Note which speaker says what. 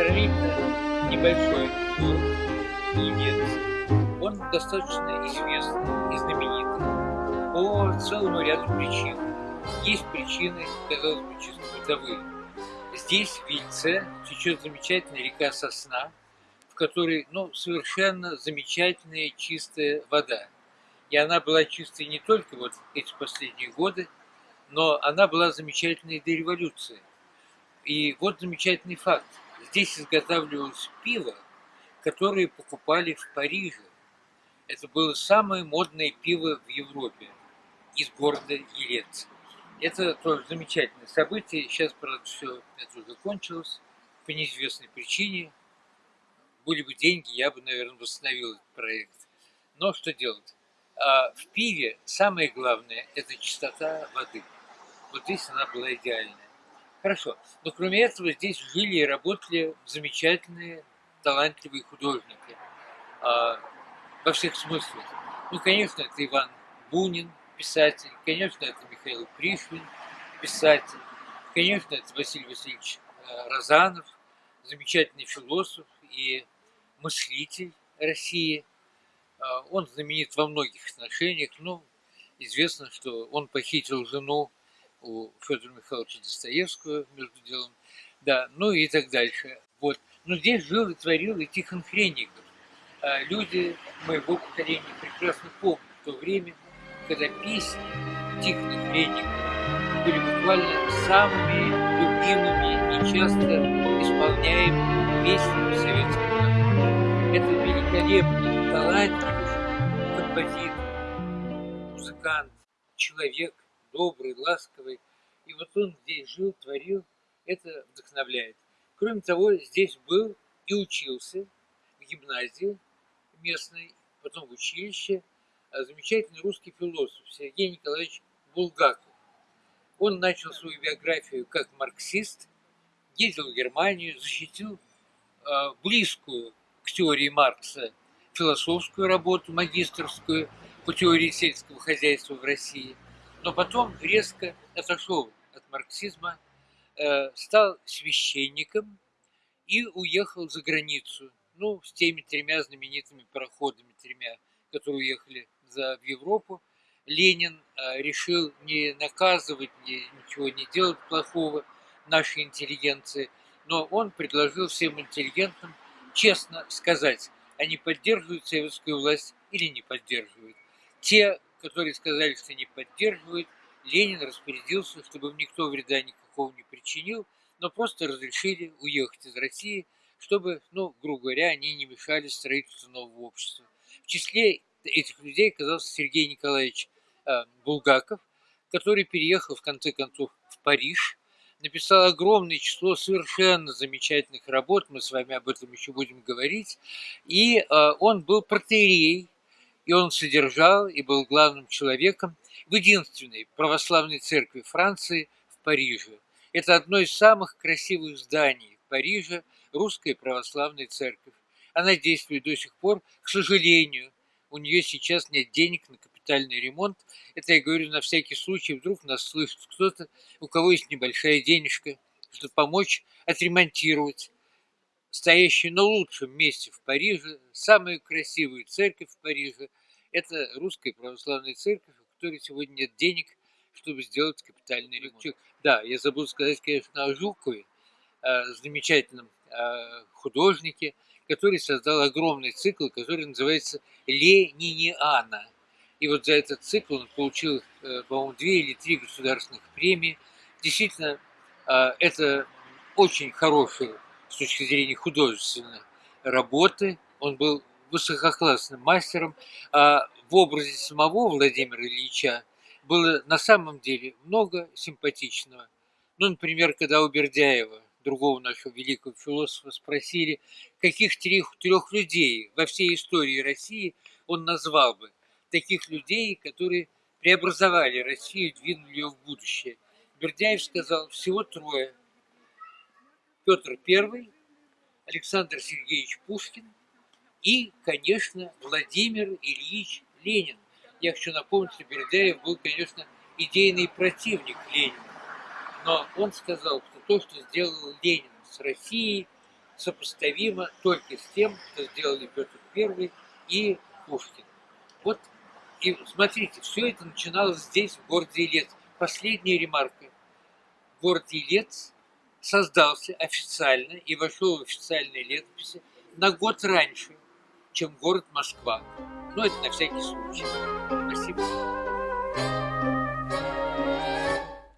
Speaker 1: сравнительно небольшой город Елец. Он достаточно известный и знаменитый по целому ряду причин. Есть причины, казалось бы, чисто бытовые. Здесь, в Вильце, течет замечательная река Сосна, в которой ну, совершенно замечательная чистая вода. И она была чистой не только вот эти последние годы, но она была замечательной до революции. И вот замечательный факт. Здесь изготавливалось пиво, которое покупали в Париже. Это было самое модное пиво в Европе из города Елец. Это тоже замечательное событие. Сейчас, правда, все это уже кончилось по неизвестной причине. Были бы деньги, я бы, наверное, восстановил этот проект. Но что делать? А в пиве самое главное – это чистота воды. Вот здесь она была идеальная. Хорошо. Но кроме этого здесь жили и работали замечательные, талантливые художники. А, во всех смыслах. Ну, конечно, это Иван Бунин, писатель. Конечно, это Михаил Пришвин, писатель. Конечно, это Василий Васильевич э, Розанов, замечательный философ и мыслитель России. А, он знаменит во многих отношениях. Ну, известно, что он похитил жену у Федора Михайловича Достоевского, между делом, да, ну и так дальше. Вот. Но здесь жил и творил и Тихон Хренников. А люди моего поколения прекрасно помнят то время, когда песни Тихона Хренникова были буквально самыми любимыми и часто исполняемыми песнями советского народа. Это великолепный, талантливый композитор, музыкант, человек, добрый, ласковый. И вот он здесь жил, творил, это вдохновляет. Кроме того, здесь был и учился в гимназии местной, потом в училище, а замечательный русский философ Сергей Николаевич Булгаков. Он начал свою биографию как марксист, ездил в Германию, защитил э, близкую к теории Маркса философскую работу, магистрскую по теории сельского хозяйства в России – но потом резко отошел от марксизма, э, стал священником и уехал за границу. Ну, с теми тремя знаменитыми пароходами, тремя, которые уехали за, в Европу. Ленин э, решил не наказывать, ничего не делать плохого нашей интеллигенции, но он предложил всем интеллигентам честно сказать, они поддерживают советскую власть или не поддерживают. Те, которые сказали, что не поддерживают, Ленин распорядился, чтобы им никто вреда никакого не причинил, но просто разрешили уехать из России, чтобы, ну, грубо говоря, они не мешали строительству нового общества. В числе этих людей оказался Сергей Николаевич э, Булгаков, который переехал в конце концов в Париж, написал огромное число совершенно замечательных работ, мы с вами об этом еще будем говорить, и э, он был протеерей и он содержал и был главным человеком в единственной православной церкви Франции в Париже. Это одно из самых красивых зданий в Париже, русская православная церковь. Она действует до сих пор, к сожалению, у нее сейчас нет денег на капитальный ремонт. Это я говорю на всякий случай, вдруг нас слышит кто-то, у кого есть небольшая денежка, чтобы помочь отремонтировать стоящую на лучшем месте в Париже, самую красивую церковь в Париже – это русская православная церковь, у которой сегодня нет денег, чтобы сделать капитальный ремонт. Да, я забыл сказать, конечно, о Жукове, замечательном художнике, который создал огромный цикл, который называется «Лениниана». И вот за этот цикл он получил, э, по-моему, две или три государственных премии. Действительно, а, это очень хорошие с точки зрения художественной работы. Он был высококлассным мастером, а в образе самого Владимира Ильича было на самом деле много симпатичного. Ну, например, когда у Бердяева, другого нашего великого философа, спросили, каких трех, трех людей во всей истории России он назвал бы, таких людей, которые преобразовали Россию, двинули ее в будущее. Бердяев сказал, всего трое. Петр I, Александр Сергеевич Пушкин – и, конечно, Владимир Ильич Ленин. Я хочу напомнить, что Бердяев был, конечно, идейный противник Ленина. Но он сказал, что то, что сделал Ленин с Россией, сопоставимо только с тем, что сделали Петр I и Пушкин. Вот, и смотрите, все это начиналось здесь, в городе Елец. Последняя ремарка. Город Елец создался официально и вошел в официальные летописи на год раньше, чем город Москва. Но это на всякий случай. Спасибо.